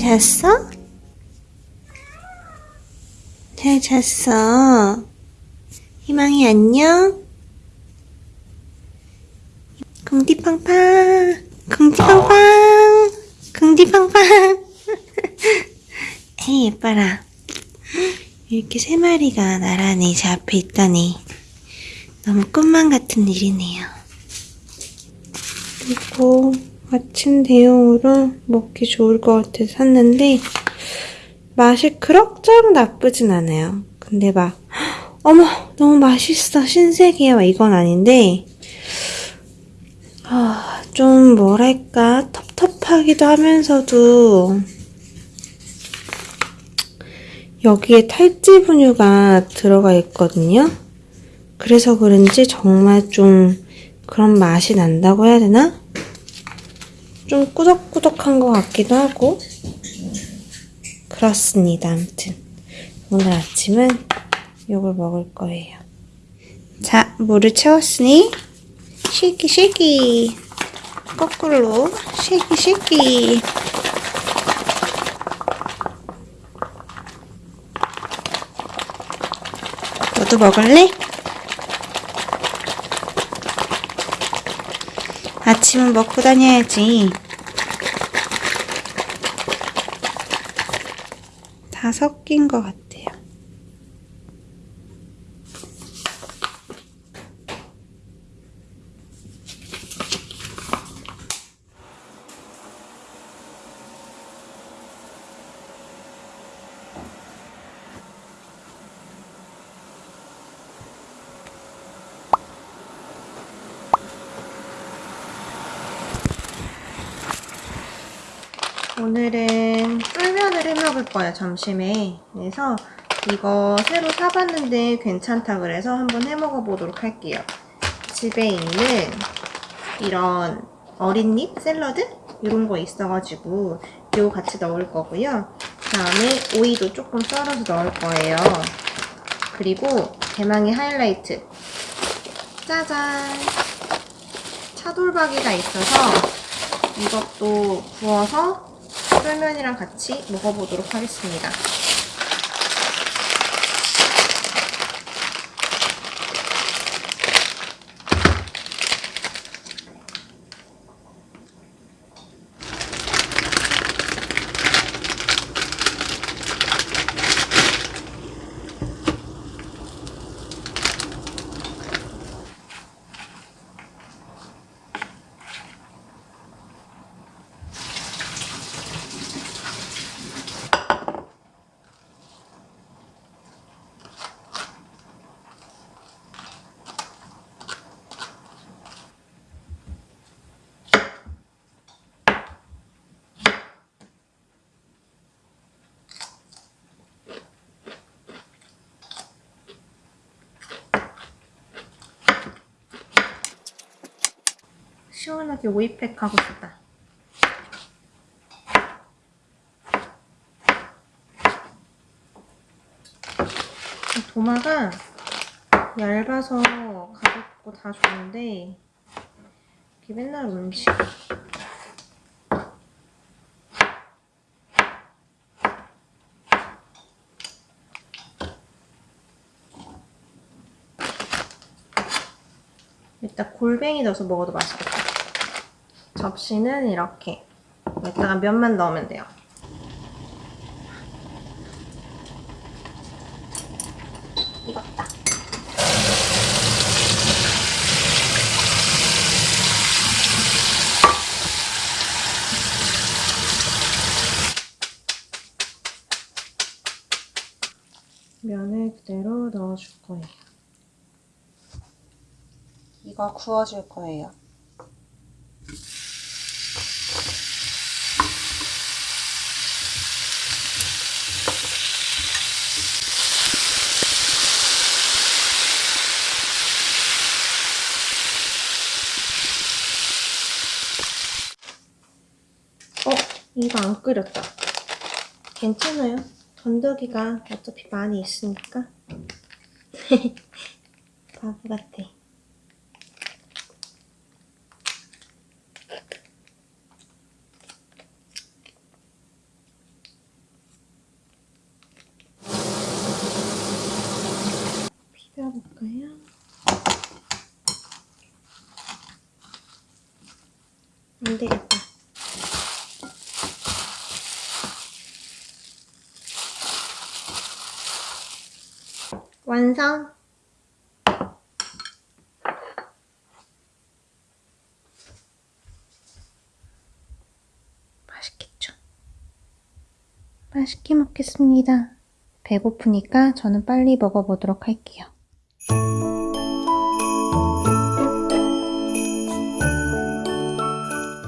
잘 잤어? 잘 잤어. 희망이 안녕? 궁디팡팡, 궁디팡팡, 궁디팡팡. 에이, 예뻐라. 이렇게 세 마리가 나란히 제 앞에 있다니. 너무 꿈만 같은 일이네요. 그리고 아침 대용으로 먹기 좋을 것 같아서 샀는데 맛이 그럭저럭 나쁘진 않아요. 근데 막 어머 너무 맛있어 신세계야 막 이건 아닌데 아, 좀 뭐랄까 텁텁하기도 하면서도 여기에 탈지 분유가 들어가 있거든요. 그래서 그런지 정말 좀 그런 맛이 난다고 해야 되나? 좀 꾸덕꾸덕한 것 같기도 하고 그렇습니다. 아무튼 오늘 아침은 이걸 먹을 거예요. 자, 물을 채웠으니 쉐기 쉐기 거꾸로 쉐기 쉐기 너도 먹을래? 아침은 먹고 다녀야지. 다 섞인 것 같아요. 오늘은 쫄면을 해먹을 거예요, 점심에. 그래서 이거 새로 사봤는데 괜찮다 그래서 한번 해먹어 보도록 할게요. 집에 있는 이런 어린잎 샐러드? 이런 거 있어가지고 이거 같이 넣을 거고요. 그다음에 오이도 조금 썰어서 넣을 거예요. 그리고 대망의 하이라이트. 짜잔! 차돌박이가 있어서 이것도 구워서 쫄면이랑 같이 먹어보도록 하겠습니다. 시원하게 오이팩 하고 싶다. 도마가 얇아서 가볍고 다 좋은데 이게 맨날 음식 일단 골뱅이 넣어서 먹어도 맛있겠다. 접시는 이렇게 여기다가 면만 넣으면 돼요. 익었다. 면을 그대로 넣어줄 거예요. 이거 구워줄 거예요. 이거 안 끓였다. 괜찮아요. 건더기가 어차피 많이 있으니까. 바보 같아. 비벼볼까요? 안돼 완성! 맛있겠죠? 맛있게 먹겠습니다. 배고프니까 저는 빨리 먹어보도록 할게요.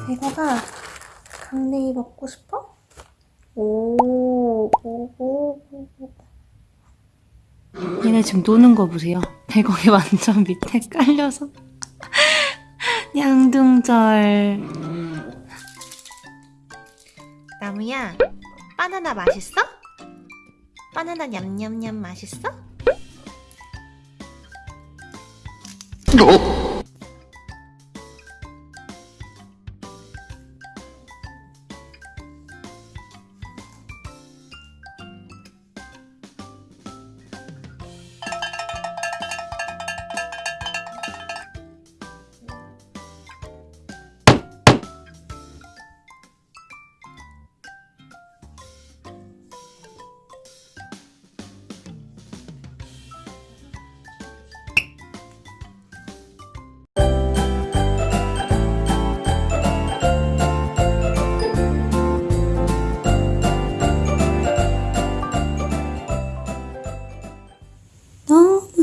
대거가 강냉이 먹고 싶어? 오, 오, 오, 오. 얘네 지금 노는 거 보세요. 배경이 완전 밑에 깔려서. 양둥절. 나무야, 바나나 맛있어? 바나나 냠냠냠 맛있어?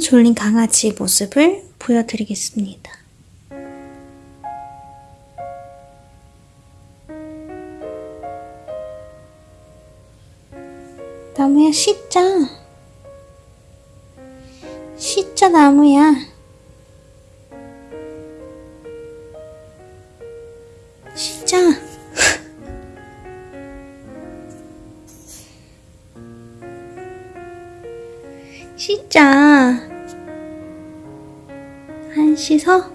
졸린 강아지 모습을 보여드리겠습니다. 나무야 씻자. 씻자 나무야. 씻자. 씻자. 안 씻어?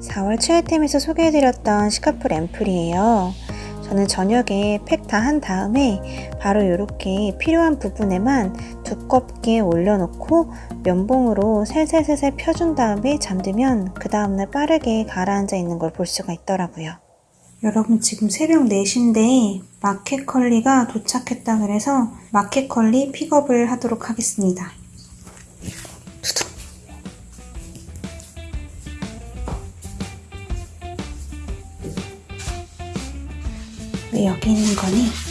(4월) 최애템에서 소개해드렸던 시카프 램플이에요 저는 저녁에 팩 다 한 다음에 바로 이렇게 필요한 부분에만 두껍게 올려놓고 면봉으로 살살살살 펴준 다음에 잠들면 그 다음날 빠르게 가라앉아 있는 걸 볼 수가 있더라고요. 여러분 지금 새벽 4시인데 마켓컬리가 도착했다 그래서 마켓컬리 픽업을 하도록 하겠습니다. 여기 있는 거니?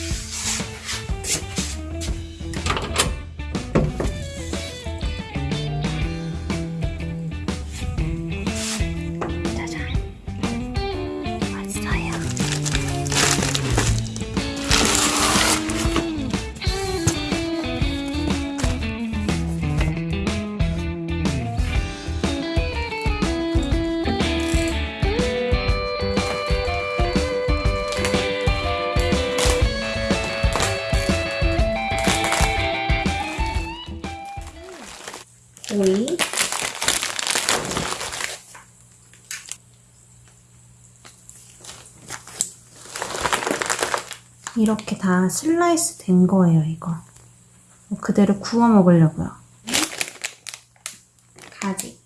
이렇게 다 슬라이스 된 거예요 이거. 그대로 구워 먹으려고요. 가지.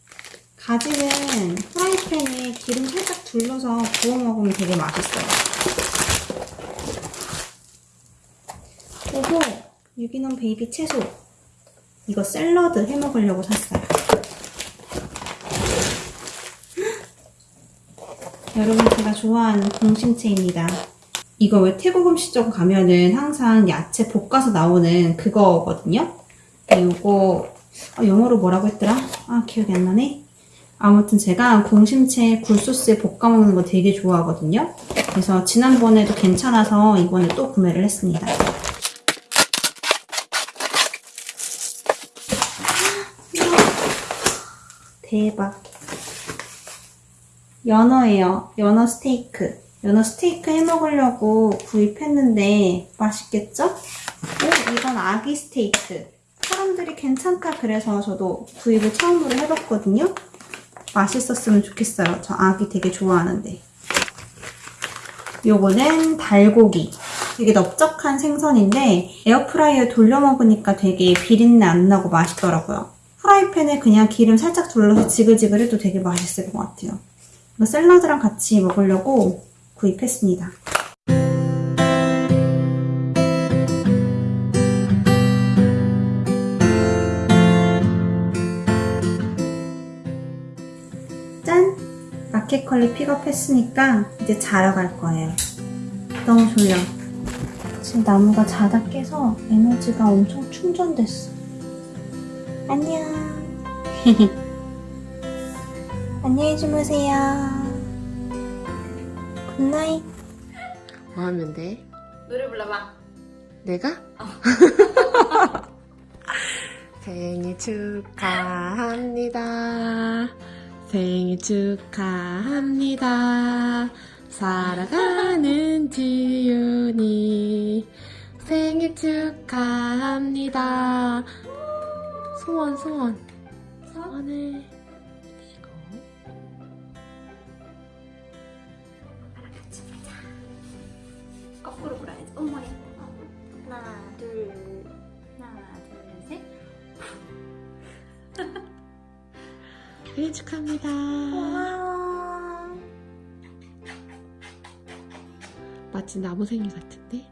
가지는 프라이팬에 기름 살짝 둘러서 구워 먹으면 되게 맛있어요. 그리고 유기농 baby 채소. 이거 샐러드 해 먹으려고 샀어요. 여러분 제가 좋아하는 공심채입니다. 이거 왜 태국 음식점 가면은 항상 야채 볶아서 나오는 그거거든요. 이거 아, 영어로 뭐라고 했더라? 아 기억이 안 나네. 아무튼 제가 공심채 굴소스에 볶아 먹는 거 되게 좋아하거든요. 그래서 지난번에도 괜찮아서 이번에 또 구매를 했습니다. 대박. 연어예요. 연어 스테이크. 연어 스테이크 해 먹으려고 구입했는데 맛있겠죠? 오, 이건 아기 스테이크. 사람들이 괜찮다 그래서 저도 구입을 처음으로 해봤거든요. 맛있었으면 좋겠어요. 저 아기 되게 좋아하는데. 요거는 달고기. 되게 넓적한 생선인데 에어프라이어에 돌려 먹으니까 되게 비린내 안 나고 맛있더라고요. 프라이팬에 그냥 기름 살짝 둘러서 지글지글 해도 되게 맛있을 것 같아요. 샐러드랑 같이 먹으려고 구입했습니다. 짠! 마켓컬리 픽업했으니까 이제 자러 갈 거예요. 너무 졸려. 지금 나무가 자다 깨서 에너지가 엄청 충전됐어. 안녕. 안녕히 주무세요. Good night. 뭐 하면 돼? 노래 불러봐. 내가? 생일 축하합니다. 생일 축하합니다. 사랑하는 지윤이 생일 축하합니다. 소원 소원 소원을 거꾸로 불어야지. 어머니. 하나, 둘, 하나, 둘, 셋. 생일 축하합니다. 마치 나무 생일 같은데?